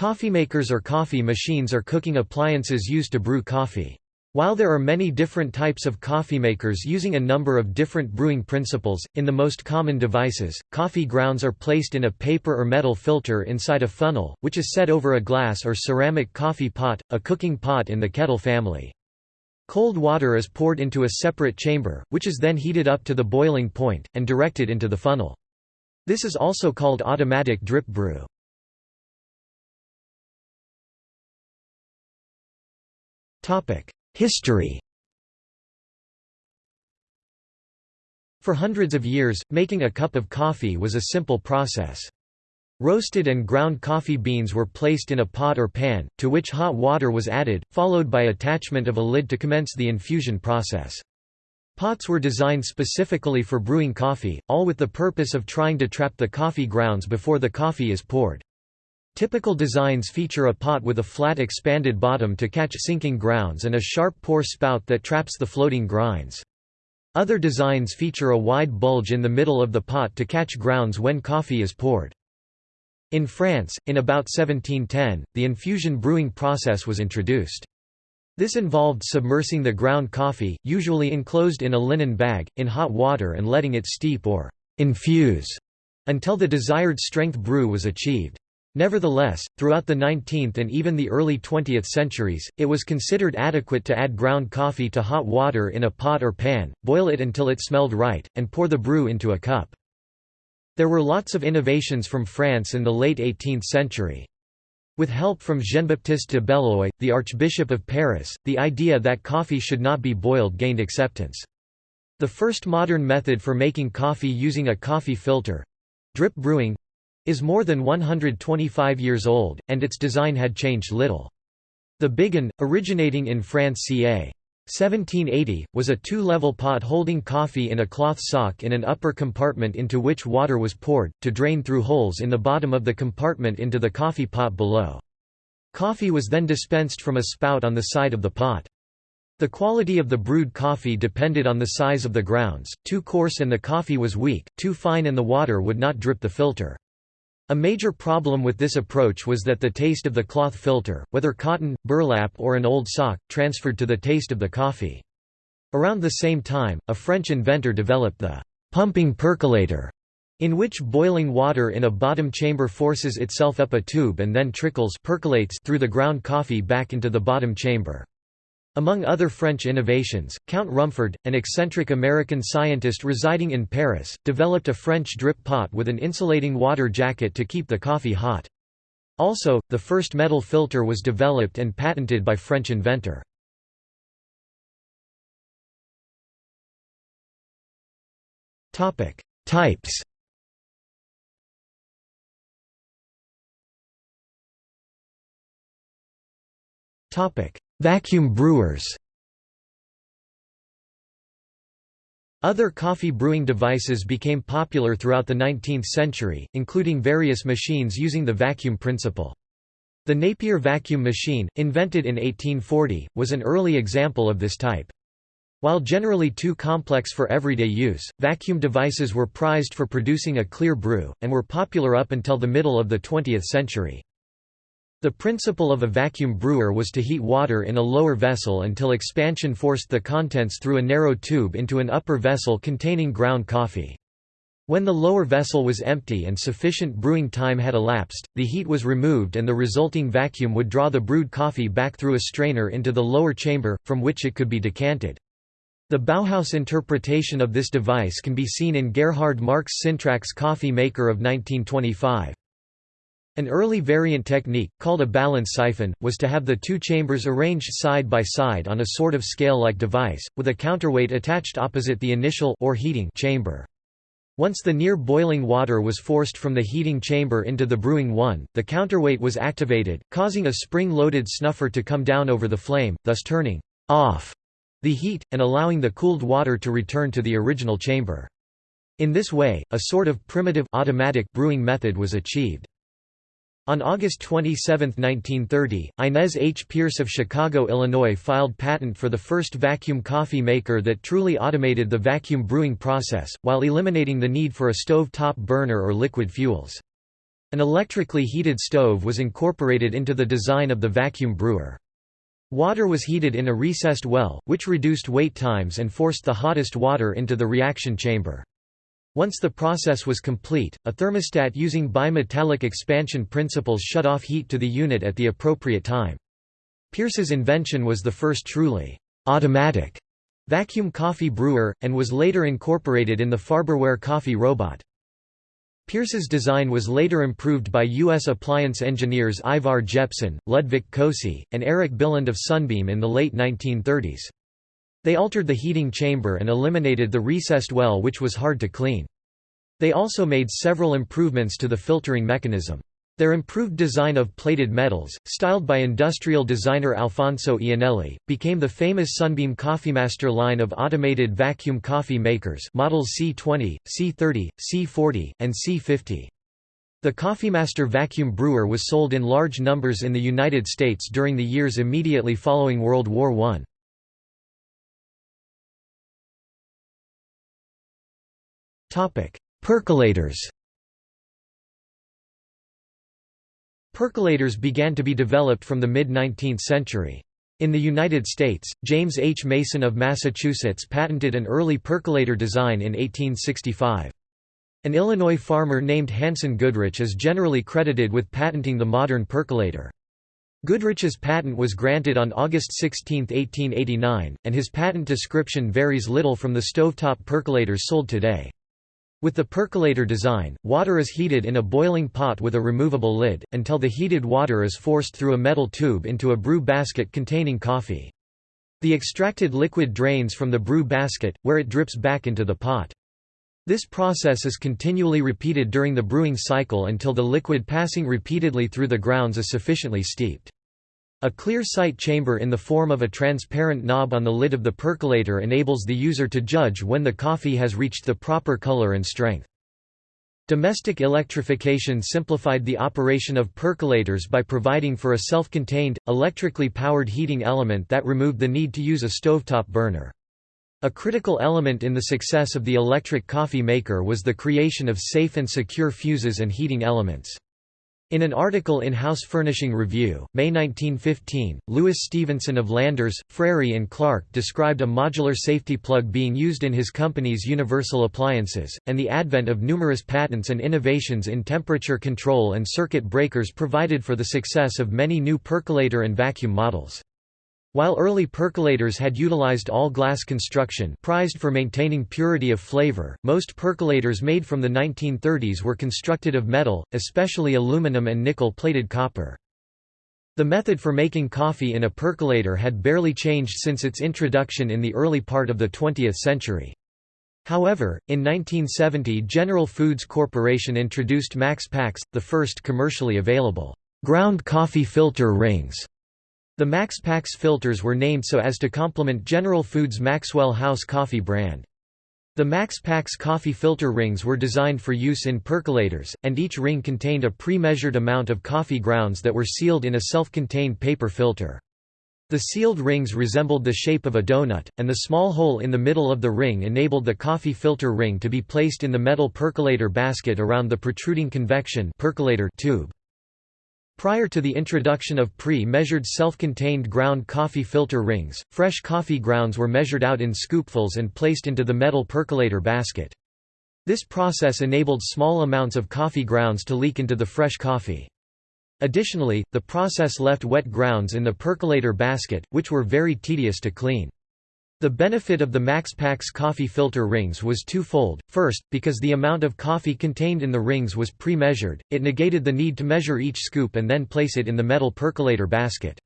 Coffeemakers or coffee machines are cooking appliances used to brew coffee. While there are many different types of coffee makers using a number of different brewing principles, in the most common devices, coffee grounds are placed in a paper or metal filter inside a funnel, which is set over a glass or ceramic coffee pot, a cooking pot in the kettle family. Cold water is poured into a separate chamber, which is then heated up to the boiling point, and directed into the funnel. This is also called automatic drip brew. History For hundreds of years, making a cup of coffee was a simple process. Roasted and ground coffee beans were placed in a pot or pan, to which hot water was added, followed by attachment of a lid to commence the infusion process. Pots were designed specifically for brewing coffee, all with the purpose of trying to trap the coffee grounds before the coffee is poured. Typical designs feature a pot with a flat expanded bottom to catch sinking grounds and a sharp pour spout that traps the floating grinds. Other designs feature a wide bulge in the middle of the pot to catch grounds when coffee is poured. In France, in about 1710, the infusion brewing process was introduced. This involved submersing the ground coffee, usually enclosed in a linen bag, in hot water and letting it steep or infuse until the desired strength brew was achieved. Nevertheless, throughout the 19th and even the early 20th centuries, it was considered adequate to add ground coffee to hot water in a pot or pan, boil it until it smelled right, and pour the brew into a cup. There were lots of innovations from France in the late 18th century. With help from Jean-Baptiste de Belloy, the Archbishop of Paris, the idea that coffee should not be boiled gained acceptance. The first modern method for making coffee using a coffee filter—drip brewing, is more than 125 years old, and its design had changed little. The Biggin, originating in France ca. 1780, was a two-level pot holding coffee in a cloth sock in an upper compartment into which water was poured, to drain through holes in the bottom of the compartment into the coffee pot below. Coffee was then dispensed from a spout on the side of the pot. The quality of the brewed coffee depended on the size of the grounds, too coarse and the coffee was weak, too fine and the water would not drip the filter. A major problem with this approach was that the taste of the cloth filter, whether cotton, burlap or an old sock, transferred to the taste of the coffee. Around the same time, a French inventor developed the pumping percolator, in which boiling water in a bottom chamber forces itself up a tube and then trickles percolates through the ground coffee back into the bottom chamber. Among other French innovations, Count Rumford, an eccentric American scientist residing in Paris, developed a French drip pot with an insulating water jacket to keep the coffee hot. Also, the first metal filter was developed and patented by French inventor. Types Topic Vacuum brewers Other coffee brewing devices became popular throughout the 19th century, including various machines using the vacuum principle. The Napier vacuum machine, invented in 1840, was an early example of this type. While generally too complex for everyday use, vacuum devices were prized for producing a clear brew, and were popular up until the middle of the 20th century. The principle of a vacuum brewer was to heat water in a lower vessel until expansion forced the contents through a narrow tube into an upper vessel containing ground coffee. When the lower vessel was empty and sufficient brewing time had elapsed, the heat was removed and the resulting vacuum would draw the brewed coffee back through a strainer into the lower chamber, from which it could be decanted. The Bauhaus interpretation of this device can be seen in Gerhard Marcks Sintrax coffee maker of 1925. An early variant technique, called a balance siphon, was to have the two chambers arranged side by side on a sort of scale-like device, with a counterweight attached opposite the initial or heating chamber. Once the near boiling water was forced from the heating chamber into the brewing one, the counterweight was activated, causing a spring-loaded snuffer to come down over the flame, thus turning off the heat, and allowing the cooled water to return to the original chamber. In this way, a sort of primitive automatic brewing method was achieved. On August 27, 1930, Inez H. Pierce of Chicago, Illinois filed patent for the first vacuum coffee maker that truly automated the vacuum brewing process, while eliminating the need for a stove top burner or liquid fuels. An electrically heated stove was incorporated into the design of the vacuum brewer. Water was heated in a recessed well, which reduced wait times and forced the hottest water into the reaction chamber. Once the process was complete, a thermostat using bimetallic expansion principles shut off heat to the unit at the appropriate time. Pierce's invention was the first truly automatic vacuum coffee brewer, and was later incorporated in the Farberware coffee robot. Pierce's design was later improved by U.S. appliance engineers Ivar Jepsen, Ludvik Kosi, and Eric Billand of Sunbeam in the late 1930s. They altered the heating chamber and eliminated the recessed well which was hard to clean. They also made several improvements to the filtering mechanism. Their improved design of plated metals, styled by industrial designer Alfonso Iannelli, became the famous Sunbeam Coffeemaster line of automated vacuum coffee makers models C20, C30, C40, and C50. The Coffeemaster vacuum brewer was sold in large numbers in the United States during the years immediately following World War I. Percolators Percolators began to be developed from the mid-19th century. In the United States, James H. Mason of Massachusetts patented an early percolator design in 1865. An Illinois farmer named Hanson Goodrich is generally credited with patenting the modern percolator. Goodrich's patent was granted on August 16, 1889, and his patent description varies little from the stovetop percolators sold today. With the percolator design, water is heated in a boiling pot with a removable lid, until the heated water is forced through a metal tube into a brew basket containing coffee. The extracted liquid drains from the brew basket, where it drips back into the pot. This process is continually repeated during the brewing cycle until the liquid passing repeatedly through the grounds is sufficiently steeped. A clear sight chamber in the form of a transparent knob on the lid of the percolator enables the user to judge when the coffee has reached the proper color and strength. Domestic electrification simplified the operation of percolators by providing for a self-contained, electrically powered heating element that removed the need to use a stovetop burner. A critical element in the success of the electric coffee maker was the creation of safe and secure fuses and heating elements. In an article in House Furnishing Review, May 1915, Louis Stevenson of Landers, Frary and Clark described a modular safety plug being used in his company's universal appliances, and the advent of numerous patents and innovations in temperature control and circuit breakers provided for the success of many new percolator and vacuum models. While early percolators had utilized all-glass construction prized for maintaining purity of flavor, most percolators made from the 1930s were constructed of metal, especially aluminum and nickel-plated copper. The method for making coffee in a percolator had barely changed since its introduction in the early part of the 20th century. However, in 1970 General Foods Corporation introduced MaxPax, the first commercially available ground coffee filter rings the MaxPax filters were named so as to complement General Foods' Maxwell House coffee brand. The MaxPax coffee filter rings were designed for use in percolators, and each ring contained a pre-measured amount of coffee grounds that were sealed in a self-contained paper filter. The sealed rings resembled the shape of a donut, and the small hole in the middle of the ring enabled the coffee filter ring to be placed in the metal percolator basket around the protruding convection percolator tube. Prior to the introduction of pre-measured self-contained ground coffee filter rings, fresh coffee grounds were measured out in scoopfuls and placed into the metal percolator basket. This process enabled small amounts of coffee grounds to leak into the fresh coffee. Additionally, the process left wet grounds in the percolator basket, which were very tedious to clean. The benefit of the MaxPax coffee filter rings was twofold, first, because the amount of coffee contained in the rings was pre-measured, it negated the need to measure each scoop and then place it in the metal percolator basket.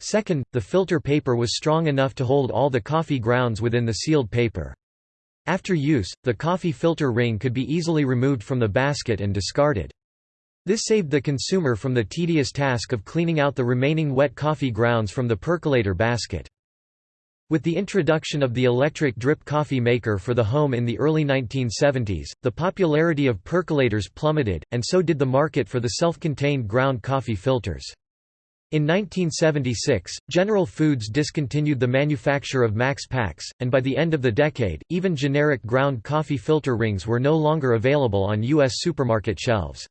Second, the filter paper was strong enough to hold all the coffee grounds within the sealed paper. After use, the coffee filter ring could be easily removed from the basket and discarded. This saved the consumer from the tedious task of cleaning out the remaining wet coffee grounds from the percolator basket. With the introduction of the electric drip coffee maker for the home in the early 1970s, the popularity of percolators plummeted, and so did the market for the self-contained ground coffee filters. In 1976, General Foods discontinued the manufacture of MaxPax, and by the end of the decade, even generic ground coffee filter rings were no longer available on U.S. supermarket shelves.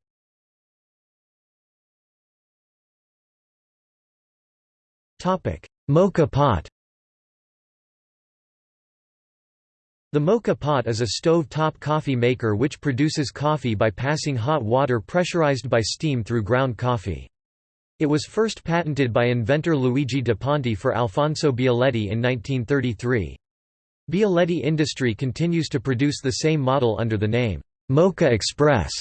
Moka pot The moka pot is a stove-top coffee maker which produces coffee by passing hot water pressurized by steam through ground coffee. It was first patented by inventor Luigi de Ponti for Alfonso Bialetti in 1933. Bialetti Industry continues to produce the same model under the name, Moka Express.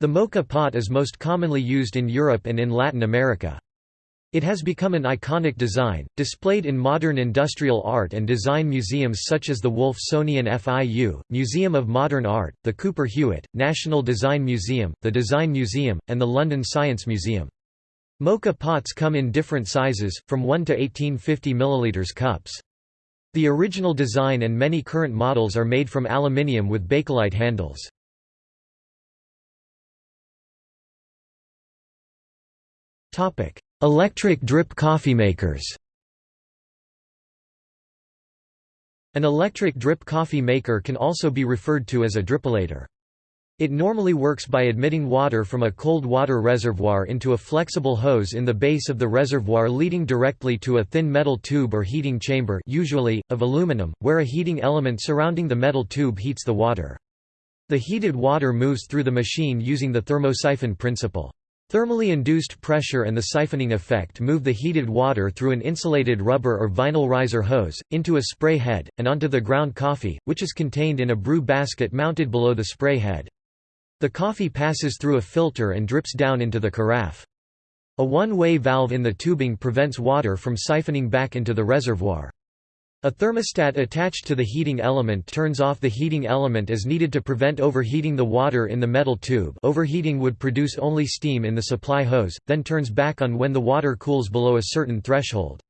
The moka pot is most commonly used in Europe and in Latin America. It has become an iconic design, displayed in modern industrial art and design museums such as the Wolfsonian FIU, Museum of Modern Art, the Cooper Hewitt, National Design Museum, the Design Museum, and the London Science Museum. Moka pots come in different sizes, from 1 to 1850 ml cups. The original design and many current models are made from aluminium with bakelite handles. Electric drip coffee makers An electric drip coffee maker can also be referred to as a drippolator. It normally works by admitting water from a cold water reservoir into a flexible hose in the base of the reservoir leading directly to a thin metal tube or heating chamber usually, of aluminum, where a heating element surrounding the metal tube heats the water. The heated water moves through the machine using the thermosiphon principle. Thermally induced pressure and the siphoning effect move the heated water through an insulated rubber or vinyl riser hose, into a spray head, and onto the ground coffee, which is contained in a brew basket mounted below the spray head. The coffee passes through a filter and drips down into the carafe. A one-way valve in the tubing prevents water from siphoning back into the reservoir. A thermostat attached to the heating element turns off the heating element as needed to prevent overheating the water in the metal tube overheating would produce only steam in the supply hose, then turns back on when the water cools below a certain threshold.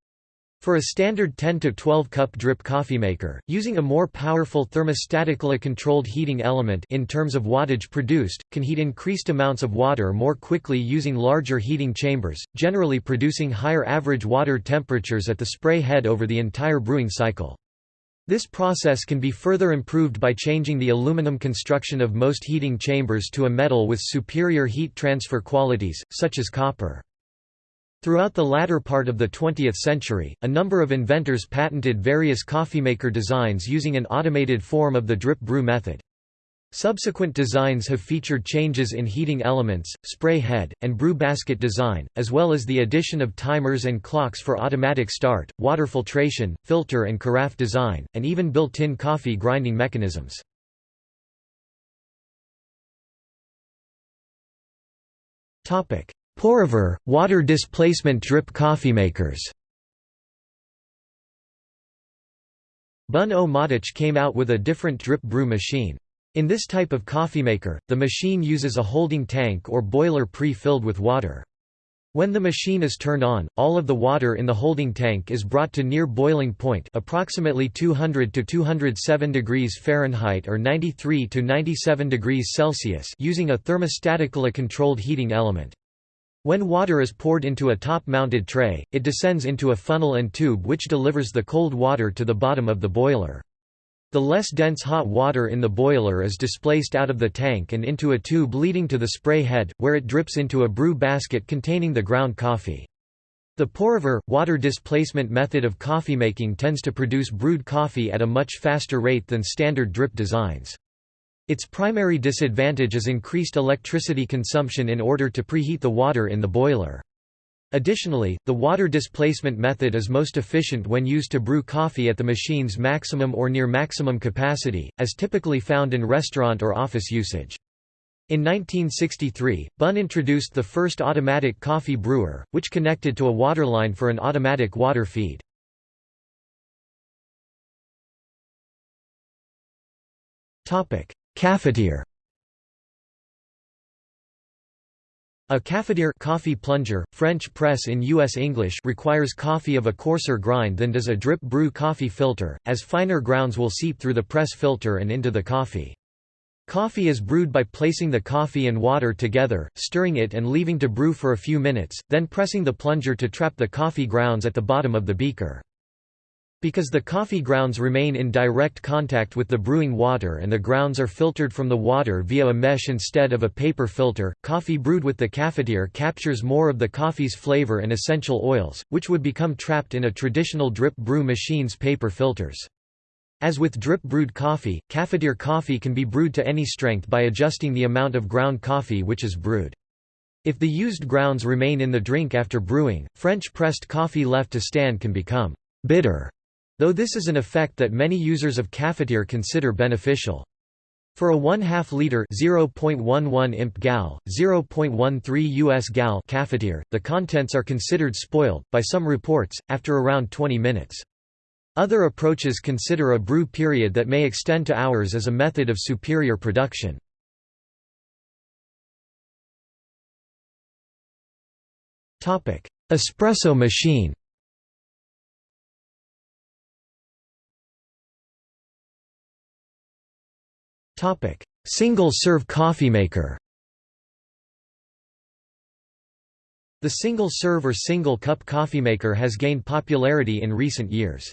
For a standard 10 to 12 cup drip coffee maker, using a more powerful thermostatically controlled heating element in terms of wattage produced, can heat increased amounts of water more quickly using larger heating chambers, generally producing higher average water temperatures at the spray head over the entire brewing cycle. This process can be further improved by changing the aluminum construction of most heating chambers to a metal with superior heat transfer qualities, such as copper. Throughout the latter part of the 20th century, a number of inventors patented various coffeemaker designs using an automated form of the drip brew method. Subsequent designs have featured changes in heating elements, spray head, and brew basket design, as well as the addition of timers and clocks for automatic start, water filtration, filter and carafe design, and even built-in coffee grinding mechanisms. Pour-over, water displacement drip coffee makers. Bunn-O-Matic came out with a different drip brew machine. In this type of coffee maker, the machine uses a holding tank or boiler pre-filled with water. When the machine is turned on, all of the water in the holding tank is brought to near boiling point approximately 200 to 207 degrees Fahrenheit or 93 to 97 degrees Celsius using a thermostatically controlled heating element. When water is poured into a top-mounted tray, it descends into a funnel and tube which delivers the cold water to the bottom of the boiler. The less dense hot water in the boiler is displaced out of the tank and into a tube leading to the spray head, where it drips into a brew basket containing the ground coffee. The pour-over, water displacement method of coffee making tends to produce brewed coffee at a much faster rate than standard drip designs. Its primary disadvantage is increased electricity consumption in order to preheat the water in the boiler. Additionally, the water displacement method is most efficient when used to brew coffee at the machine's maximum or near maximum capacity, as typically found in restaurant or office usage. In 1963, Bunn introduced the first automatic coffee brewer, which connected to a waterline for an automatic water feed. Cafetiere A cafetiere coffee plunger, French press in U.S. English requires coffee of a coarser grind than does a drip brew coffee filter, as finer grounds will seep through the press filter and into the coffee. Coffee is brewed by placing the coffee and water together, stirring it and leaving to brew for a few minutes, then pressing the plunger to trap the coffee grounds at the bottom of the beaker. Because the coffee grounds remain in direct contact with the brewing water and the grounds are filtered from the water via a mesh instead of a paper filter, coffee brewed with the cafetiere captures more of the coffee's flavor and essential oils, which would become trapped in a traditional drip brew machine's paper filters. As with drip brewed coffee, cafetiere coffee can be brewed to any strength by adjusting the amount of ground coffee which is brewed. If the used grounds remain in the drink after brewing, French pressed coffee left to stand can become bitter though this is an effect that many users of cafetiere consider beneficial. For a 1 2 liter 0.11 imp gal, 0.13 US gal cafetiere, the contents are considered spoiled, by some reports, after around 20 minutes. Other approaches consider a brew period that may extend to hours as a method of superior production. Espresso machine Topic: Single-serve coffee maker. The single-serve or single-cup coffee maker has gained popularity in recent years.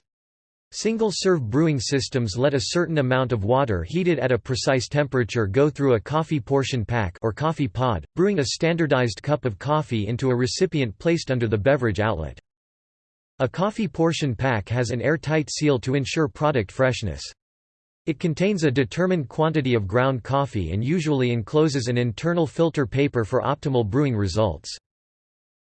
Single-serve brewing systems let a certain amount of water heated at a precise temperature go through a coffee portion pack or coffee pod, brewing a standardized cup of coffee into a recipient placed under the beverage outlet. A coffee portion pack has an airtight seal to ensure product freshness. It contains a determined quantity of ground coffee and usually encloses an internal filter paper for optimal brewing results.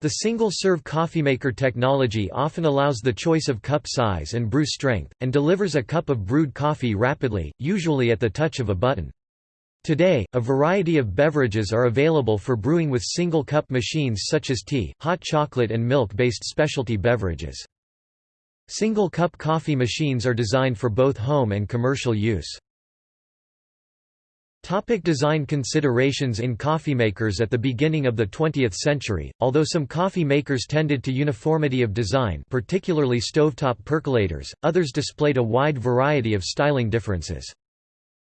The single-serve coffeemaker technology often allows the choice of cup size and brew strength, and delivers a cup of brewed coffee rapidly, usually at the touch of a button. Today, a variety of beverages are available for brewing with single-cup machines such as tea, hot chocolate and milk-based specialty beverages. Single-cup coffee machines are designed for both home and commercial use. Topic design considerations In coffee makers at the beginning of the 20th century, although some coffee makers tended to uniformity of design particularly stovetop percolators, others displayed a wide variety of styling differences.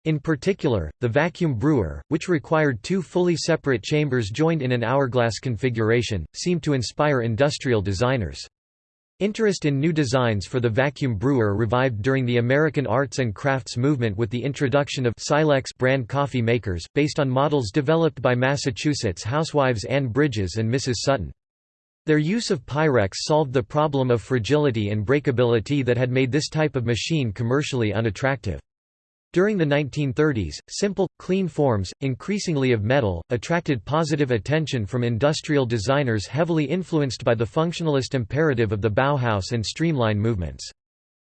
In particular, the vacuum brewer, which required two fully separate chambers joined in an hourglass configuration, seemed to inspire industrial designers. Interest in new designs for the vacuum brewer revived during the American arts and crafts movement with the introduction of Silex brand coffee makers, based on models developed by Massachusetts housewives Anne Bridges and Mrs. Sutton. Their use of Pyrex solved the problem of fragility and breakability that had made this type of machine commercially unattractive. During the 1930s, simple, clean forms, increasingly of metal, attracted positive attention from industrial designers heavily influenced by the functionalist imperative of the Bauhaus and Streamline movements.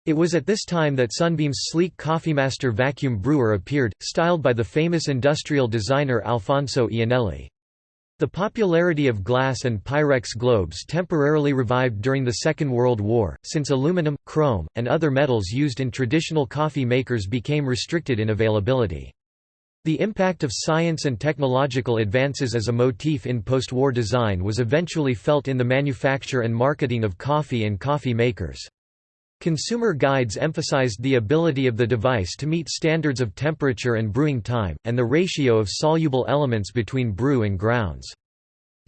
It was at this time that Sunbeam's sleek Coffeemaster vacuum brewer appeared, styled by the famous industrial designer Alfonso Iannelli. The popularity of glass and Pyrex globes temporarily revived during the Second World War, since aluminum, chrome, and other metals used in traditional coffee makers became restricted in availability. The impact of science and technological advances as a motif in post-war design was eventually felt in the manufacture and marketing of coffee and coffee makers. Consumer guides emphasized the ability of the device to meet standards of temperature and brewing time, and the ratio of soluble elements between brew and grounds.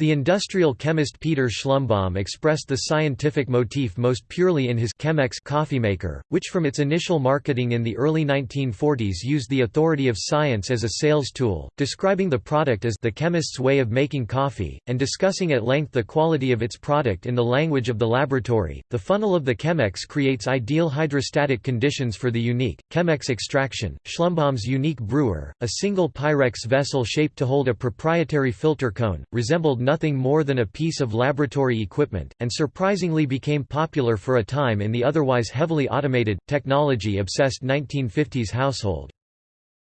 The industrial chemist Peter Schlumbohm expressed the scientific motif most purely in his Chemex coffee maker, which from its initial marketing in the early 1940s used the authority of science as a sales tool, describing the product as the chemist's way of making coffee, and discussing at length the quality of its product in the language of the laboratory. The funnel of the Chemex creates ideal hydrostatic conditions for the unique, Chemex extraction. Schlumbohm's unique brewer, a single Pyrex vessel shaped to hold a proprietary filter cone, resembled nothing more than a piece of laboratory equipment, and surprisingly became popular for a time in the otherwise heavily automated, technology-obsessed 1950s household.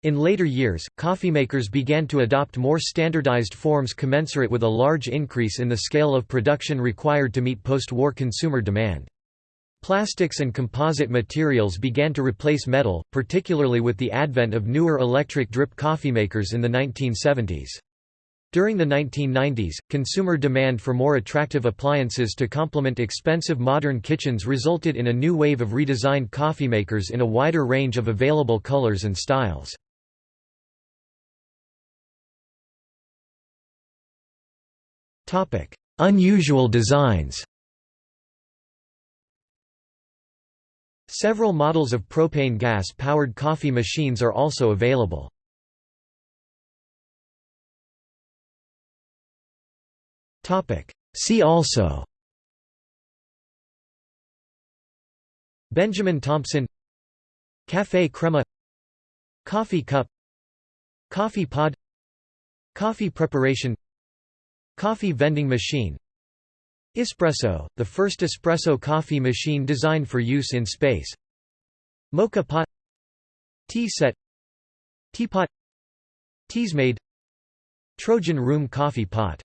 In later years, coffeemakers began to adopt more standardized forms commensurate with a large increase in the scale of production required to meet post-war consumer demand. Plastics and composite materials began to replace metal, particularly with the advent of newer electric drip coffeemakers in the 1970s. During the 1990s, consumer demand for more attractive appliances to complement expensive modern kitchens resulted in a new wave of redesigned coffee makers in a wider range of available colors and styles. Unusual designs Several models of propane gas-powered coffee machines are also available. See also Benjamin Thompson Café crema Coffee cup Coffee pod Coffee preparation Coffee vending machine ISSpresso, the first espresso coffee machine designed for use in space. Moka pot Tea set Teapot Teasmade Trojan room coffee pot